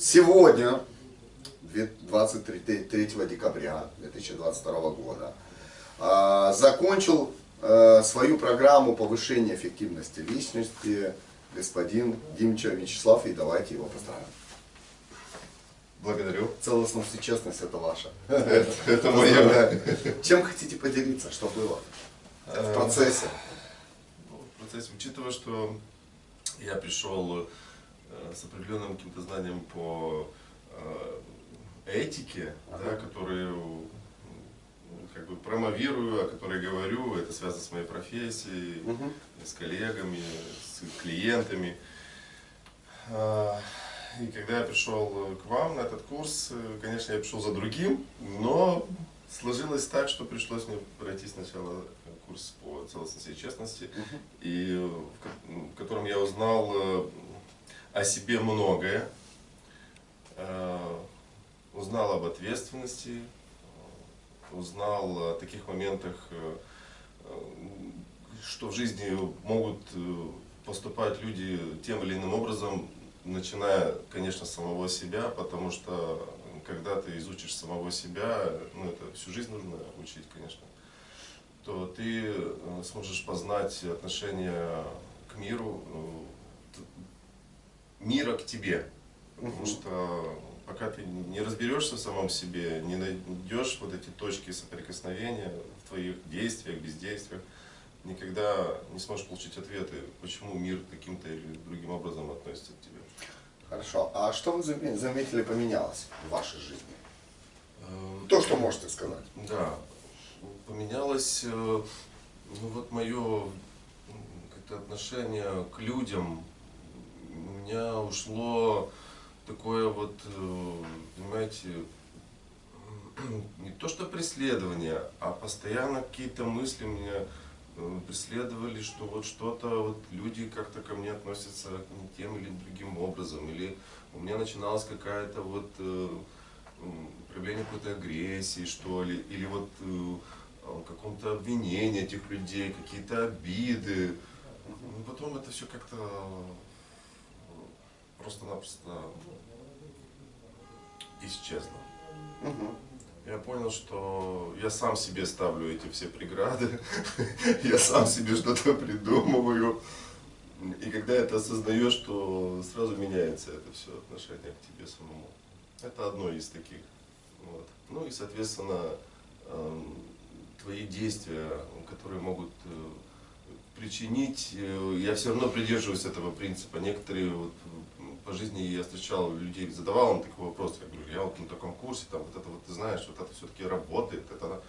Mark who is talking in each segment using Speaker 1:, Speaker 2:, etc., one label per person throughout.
Speaker 1: Сегодня, 23 декабря 2022 года, а, закончил а, свою программу повышения эффективности личности господин Димча Вячеслав, и давайте его поздравим.
Speaker 2: Благодарю.
Speaker 1: Целостность и честность это ваша.
Speaker 2: Это, это мое.
Speaker 1: Чем хотите поделиться, что было в процессе?
Speaker 2: Ну, в процессе, учитывая, что я пришел э, с определенным каким-то знанием по э, этике,
Speaker 1: Ага.
Speaker 2: да, которые как бы промовирую, о которой говорю, это связано с моей профессией,
Speaker 1: Мгм.
Speaker 2: с коллегами, с клиентами. А, И когда я пришел к вам на этот курс, э, конечно, я пришел за другим, но сложилось так, что пришлось мне пройти сначала курс по целостности и честности,
Speaker 1: Мгм.
Speaker 2: и в ко- в котором я узнал э, о себе многое, э, узнал об ответственности, узнал о таких моментах, э, что в жизни могут э, поступать люди тем или иным образом, начиная, конечно, с самого себя, потому что когда ты изучишь самого себя, ну это всю жизнь нужно учить, конечно, то ты сможешь познать отношение к миру, мира к тебе. Потому
Speaker 1: Мгм.
Speaker 2: что пока ты не разберешься в самом себе, не найдешь вот эти точки соприкосновения в твоих действиях, бездействиях, никогда не сможешь получить ответы, почему мир каким-то или другим образом относится к тебе.
Speaker 1: Хорошо. А что вы заме- заметили поменялось в вашей жизни?
Speaker 2: Эм,
Speaker 1: То, что можете сказать.
Speaker 2: Да, поменялось, э, ну вот мое как-то отношение к людям. Меня ушло такое вот, э, понимаете, не то что преследование, а постоянно какие-то мысли меня э, преследовали, что вот что-то, вот люди как-то ко мне относятся не тем или другим образом, или у меня начиналась какая-то вот э, проявление какой-то агрессии, что ли, или вот э, каком-то обвинении этих людей, какие-то обиды. Потом это все как-то просто-напросто исчезло.
Speaker 1: Мгм.
Speaker 2: Я понял, что я сам себе ставлю эти все преграды, я сам себе что-то придумываю. И когда это осознаешь, то сразу меняется это все отношение к тебе самому. Это одно из таких. Вот. Ну и, соответственно, эм, твои действия, которые могут э, причинить, э, я все равно придерживаюсь этого принципа. Некоторые вот, по жизни я встречал людей, задавал им такой вопрос, я говорю, я вот на таком курсе, там вот это вот ты знаешь, вот это все-таки работает, это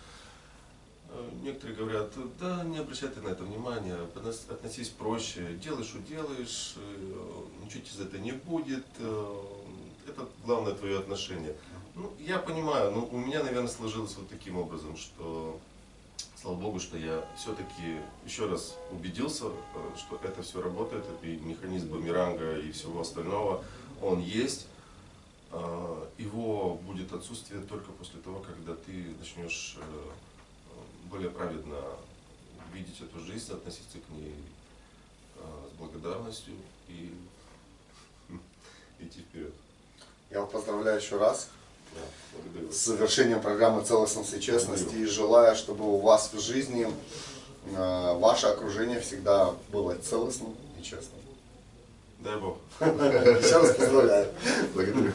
Speaker 2: Э, Некоторые говорят, да не обращай ты на это внимания, относ- относись проще, делай, что делаешь, э, ничего тебе за это не будет, э, это главное твое отношение. Ну, я понимаю, но у меня, наверное, сложилось вот таким образом, что, слава богу, что я все-таки еще раз убедился, э, что это все работает, и механизм бумеранга и всего остального, он есть. А, Его будет отсутствие только после того, когда ты начнешь э, более праведно видеть эту жизнь, относиться к ней э, с благодарностью и идти вперед.
Speaker 1: Я вас поздравляю еще раз с завершением программы целостности и честности и желаю, чтобы у вас в жизни э, ваше окружение всегда было целостным и честным.
Speaker 2: Дай Бог.
Speaker 1: Раз поздравляю.
Speaker 2: Благодарю.